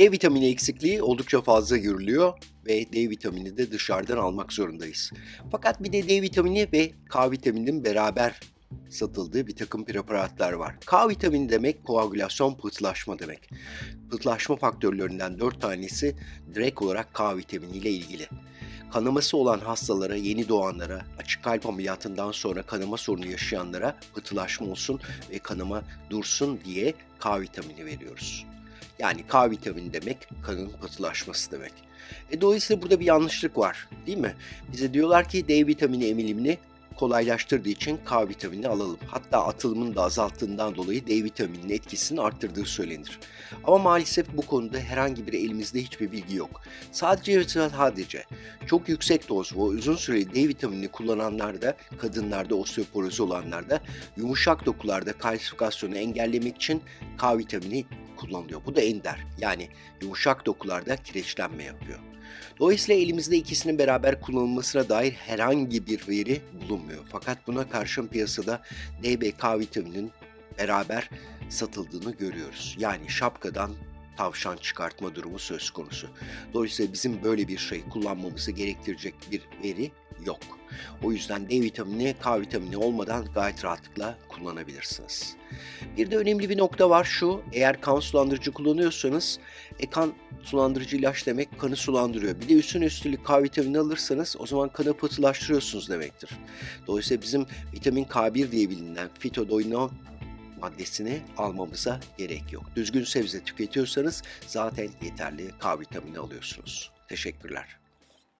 D vitamini eksikliği oldukça fazla görülüyor ve D vitamini de dışarıdan almak zorundayız. Fakat bir de D vitamini ve K vitamininin beraber satıldığı bir takım preparatlar var. K vitamini demek koagülasyon pıhtılaşma demek. Pıhtılaşma faktörlerinden 4 tanesi direkt olarak K vitamini ile ilgili. Kanaması olan hastalara, yeni doğanlara, açık kalp ameliyatından sonra kanama sorunu yaşayanlara pıhtılaşma olsun ve kanama dursun diye K vitamini veriyoruz. Yani K vitamini demek kanın pıhtılaşması demek. E dolayısıyla burada bir yanlışlık var değil mi? Bize diyorlar ki D vitamini emilimini kolaylaştırdığı için K vitamini alalım. Hatta atılımını da azalttığından dolayı D vitamininin etkisini arttırdığı söylenir. Ama maalesef bu konuda herhangi bir elimizde hiçbir bilgi yok. Sadece ve sadece çok yüksek doz ve uzun süreli D vitaminini kullananlarda, kadınlarda, osteoporozi olanlarda yumuşak dokularda kalsifikasyonu engellemek için K vitamini kullanılıyor. Bu da ender. Yani yumuşak dokularda kireçlenme yapıyor. Dolayısıyla elimizde ikisinin beraber kullanılmasına dair herhangi bir veri bulunmuyor. Fakat buna karşın piyasada DBK vitaminin beraber satıldığını görüyoruz. Yani şapkadan tavşan çıkartma durumu söz konusu. Dolayısıyla bizim böyle bir şey kullanmamızı gerektirecek bir veri yok. O yüzden D vitamini, K vitamini olmadan gayet rahatlıkla kullanabilirsiniz. Bir de önemli bir nokta var şu, eğer kan sulandırıcı kullanıyorsanız, e, kan sulandırıcı ilaç demek kanı sulandırıyor. Bir de üstüne üstlük K vitamini alırsanız o zaman kanı pıhtılaştırıyorsunuz demektir. Dolayısıyla bizim vitamin K1 diye bilinen fitodoinon maddesini almamıza gerek yok. Düzgün sebze tüketiyorsanız zaten yeterli K vitamini alıyorsunuz. Teşekkürler.